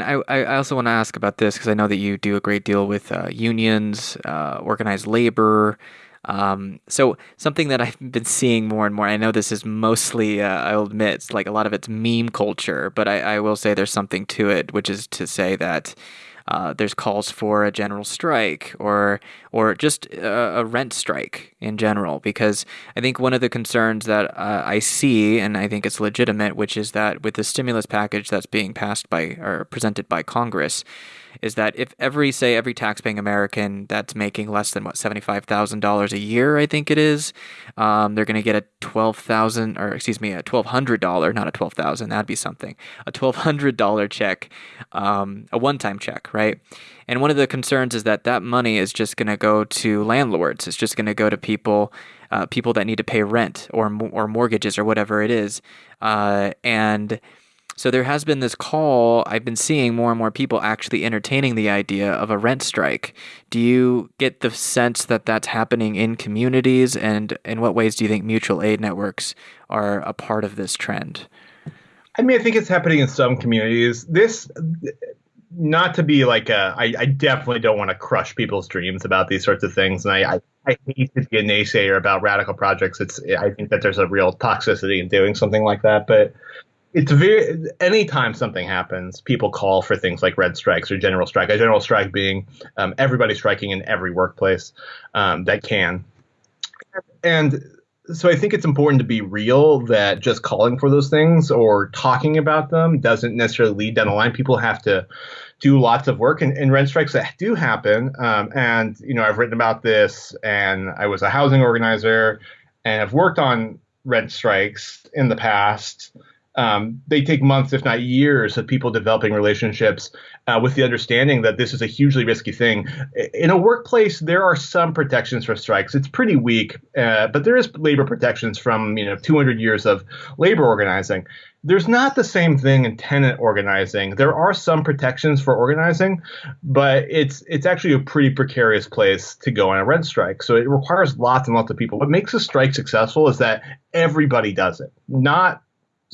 And I, I also want to ask about this because I know that you do a great deal with uh, unions, uh, organized labor. Um, so something that I've been seeing more and more. I know this is mostly, uh, I'll admit, it's like a lot of it's meme culture, but I, I will say there's something to it, which is to say that uh, there's calls for a general strike or or just a, a, rent strike in general because I think one of the concerns that uh, I see and I think it's legitimate, which is that with the stimulus package that's being passed by or presented by Congress, is that if every say every taxpaying American that's making less than what seventy five thousand dollars a year, I think it is, um, they're going to get a twelve thousand or excuse me a twelve hundred dollar, not a twelve thousand, that'd be something, a twelve hundred dollar check, um, a one time check, right? And one of the concerns is that that money is just going to go to landlords. It's just going to go to people. Uh, people that need to pay rent or or mortgages or whatever it is, uh, and so there has been this call. I've been seeing more and more people actually entertaining the idea of a rent strike. Do you get the sense that that's happening in communities? And in what ways do you think mutual aid networks are a part of this trend? I mean, I think it's happening in some communities. This, not to be like a, I, I definitely don't want to crush people's dreams about these sorts of things. And I, I, I hate to be a naysayer about radical projects. It's, I think that there's a real toxicity in doing something like that. But it's very anytime something happens, people call for things like rent strikes or general strike. A general strike being um, everybody striking in every workplace um, that can. And so I think it's important to be real that just calling for those things or talking about them doesn't necessarily lead down the line. People have to do lots of work and, and rent strikes that do happen. Um, and you know, I've written about this, and I was a housing organizer, and I've worked on rent strikes in the past um, they take months, if not years, of people developing relationships uh, with the understanding that this is a hugely risky thing. In a workplace, there are some protections for strikes. It's pretty weak, uh, but there is labor protections from you know 200 years of labor organizing. There's not the same thing in tenant organizing. There are some protections for organizing, but it's it's actually a pretty precarious place to go on a rent strike. So it requires lots and lots of people. What makes a strike successful is that everybody does it, not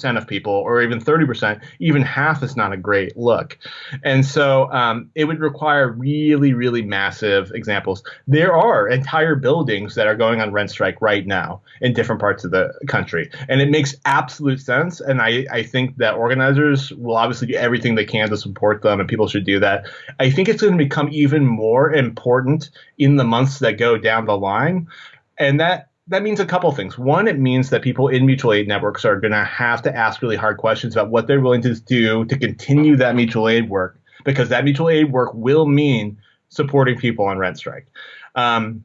of people, or even 30%, even half is not a great look. And so um, it would require really, really massive examples. There are entire buildings that are going on rent strike right now in different parts of the country. And it makes absolute sense. And I, I think that organizers will obviously do everything they can to support them, and people should do that. I think it's going to become even more important in the months that go down the line. And that that means a couple things. One, it means that people in mutual aid networks are going to have to ask really hard questions about what they're willing to do to continue that mutual aid work, because that mutual aid work will mean supporting people on rent strike. Um,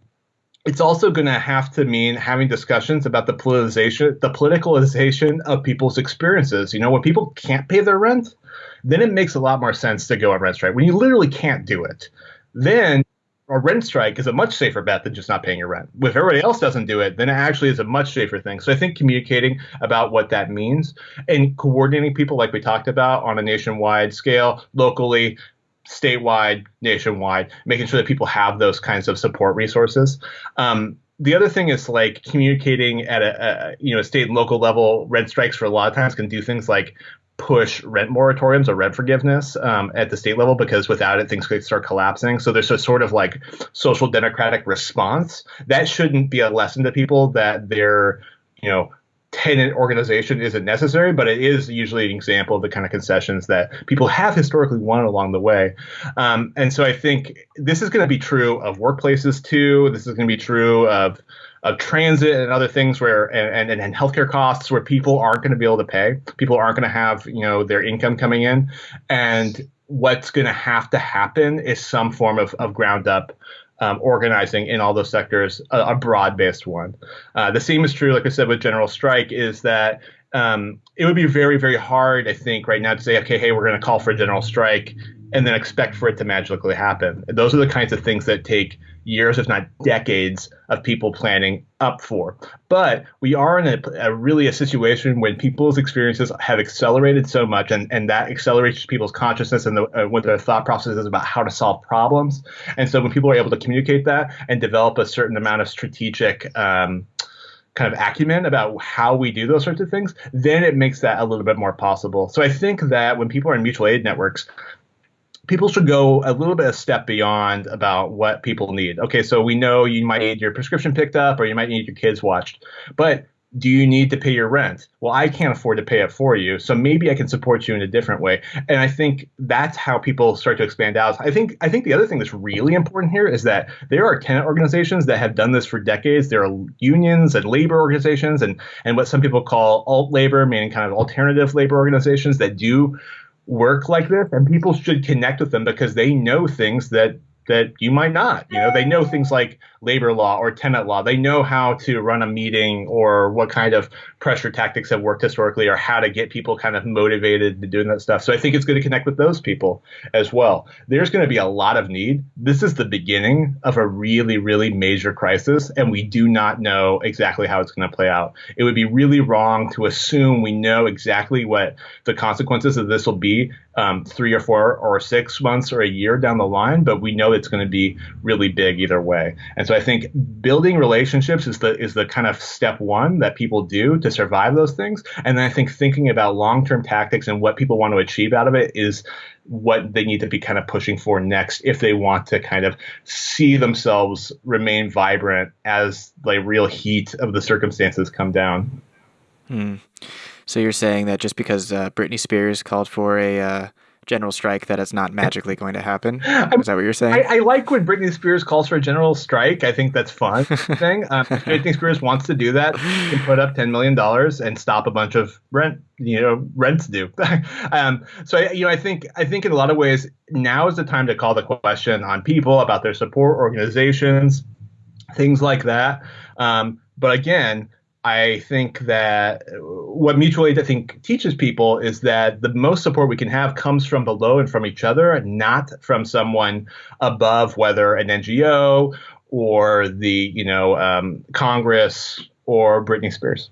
it's also going to have to mean having discussions about the politicization, the politicalization of people's experiences. You know, when people can't pay their rent, then it makes a lot more sense to go on rent strike. When you literally can't do it, then a rent strike is a much safer bet than just not paying your rent. If everybody else doesn't do it, then it actually is a much safer thing. So I think communicating about what that means and coordinating people like we talked about on a nationwide scale, locally, statewide, nationwide, making sure that people have those kinds of support resources. Um, the other thing is like communicating at a, a, you know state and local level. Rent strikes for a lot of times can do things like push rent moratoriums or rent forgiveness um, at the state level because without it things could start collapsing. So there's a sort of like social democratic response that shouldn't be a lesson to people that they're you know tenant organization isn't necessary but it is usually an example of the kind of concessions that people have historically won along the way. Um, and so i think this is going to be true of workplaces too. This is going to be true of of transit and other things where and, and, and healthcare costs where people aren't going to be able to pay. People aren't going to have you know their income coming in, and what's going to have to happen is some form of, of ground up um, organizing in all those sectors, a, a broad based one. Uh, the same is true, like I said, with general strike, is that um, it would be very, very hard, I think, right now to say, okay, hey, we're going to call for a general strike and then expect for it to magically happen. Those are the kinds of things that take years, if not decades, of people planning up for. But we are in a, a, really a situation when people's experiences have accelerated so much, and, and that accelerates people's consciousness and the, uh, what their thought process is about how to solve problems. And so when people are able to communicate that and develop a certain amount of strategic um, kind of acumen about how we do those sorts of things, then it makes that a little bit more possible. So I think that when people are in mutual aid networks, people should go a little bit a step beyond about what people need. Okay, so we know you might need your prescription picked up or you might need your kids watched, but do you need to pay your rent? Well, I can't afford to pay it for you, so maybe I can support you in a different way. And I think that's how people start to expand out. I think I think the other thing that's really important here is that there are tenant organizations that have done this for decades. There are unions and labor organizations and and what some people call alt labor, meaning kind of alternative labor organizations that do work like this and people should connect with them because they know things that that you might not. You know, they know things like labor law or tenant law. They know how to run a meeting or what kind of pressure tactics have worked historically or how to get people kind of motivated to doing that stuff. So I think it's going to connect with those people as well. There's going to be a lot of need. This is the beginning of a really, really major crisis, and we do not know exactly how it's going to play out. It would be really wrong to assume we know exactly what the consequences of this will be um, three or four or six months or a year down the line, but we know it's going to be really big either way. And so I think building relationships is the is the kind of step one that people do to survive those things. And then I think thinking about long term tactics and what people want to achieve out of it is what they need to be kind of pushing for next if they want to kind of see themselves remain vibrant as the real heat of the circumstances come down. Hmm. So you're saying that just because uh, Britney Spears called for a uh, general strike, that it's not magically going to happen? Is that what you're saying? I, I, like when Britney Spears calls for a general strike. I think that's fun thing. Um, if Britney Spears wants to do that, she can put up ten million dollars and stop a bunch of rent, you know, rents due. um, so I, you know, I think I think in a lot of ways now is the time to call the question on people about their support organizations, things like that. Um, but again I think that what mutual aid I think teaches people is that the most support we can have comes from below and from each other, not from someone above, whether an NGO or the you know um, Congress or Britney Spears.